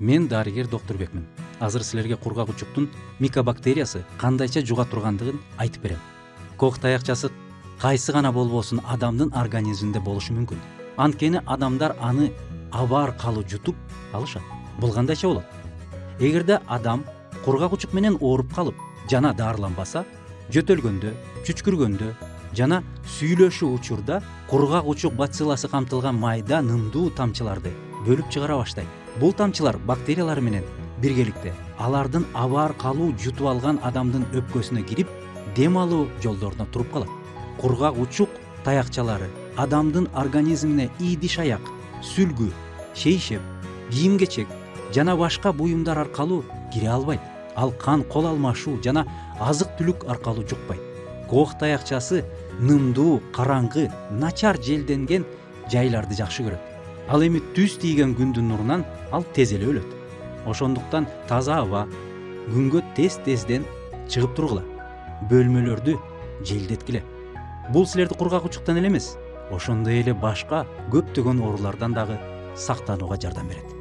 мен дарыгер доктурбекмин азыр силерге кургак учуктун микобактериясы кандайча жуга тургандыгын айтып берем кох таякчасы кайсы гана болбосун адамдын организминде болушу мүмкүн анткени адамдар аны аба аркылуу жутуп алышат бул кандайча болот эгерде адам кургак учук менен ооруп калып жана дарыланбаса жөтөлгөндө чүчкүргөндө жана сүйлөшүү учурда кургак учук бацилласы камтылган майда нымдуу тамчыларды бөлүп чыгара баштайт бул тамчылар бактериялар менен биргеликте алардын аба аркылуу жутуп алган адамдын өпкөсүнө кирип дем алуу жолдоруна туруп калат. Кургак учук таякчалары адамдын организмине идиш аяк сүлгү шейшеп кийим кечек жана башка буюмдар аркылуу кире албайт. Ал кан кол алмашуу жана азык түлүк аркылуу жукпайт. Кох таякчасы нымдуу караңгы начар желденген жайларды жакшы көрөт. Ал эми түз тийген күндүн нурунан ал тез эле өлөт. Ошондуктан таза аба күнгө тез тезден чыгып тургула бөлмөлөрдү желдеткиле. Бул силерди кургак учуктан эле эмес ошондой эле башка көптөгөн оорулардан дагы сактанууга жардам берет.